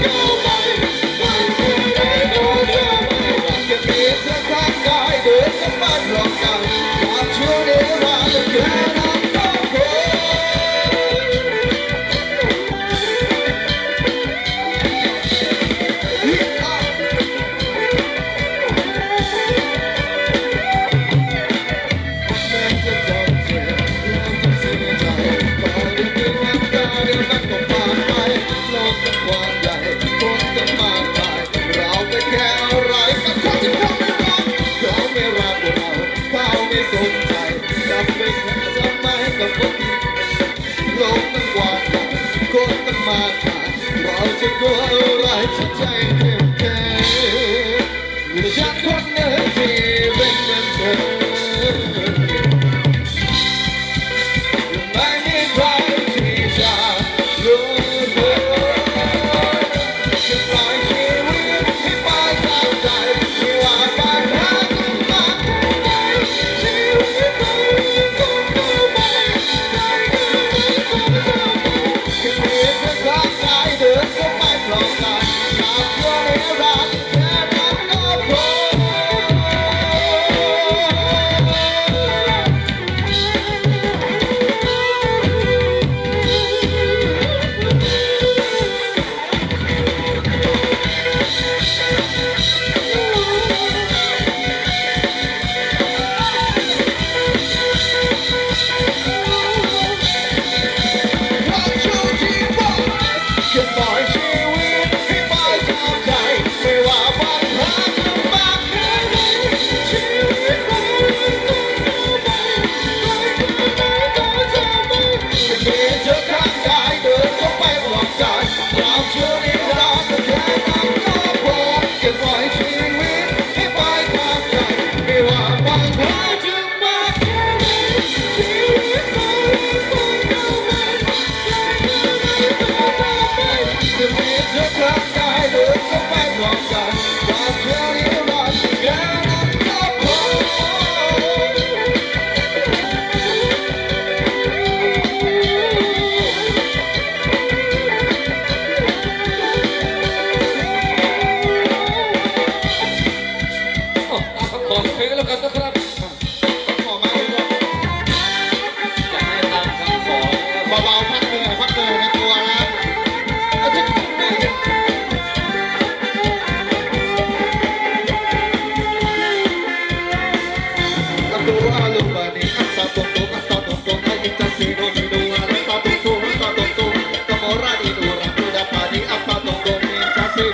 Go. mata, to cukup orang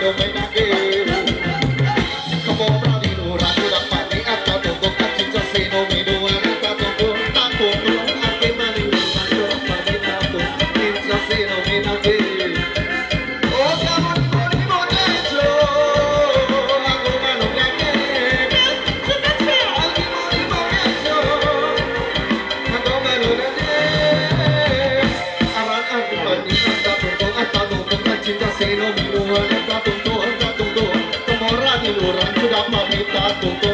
don't make that Ramarita, Tutu.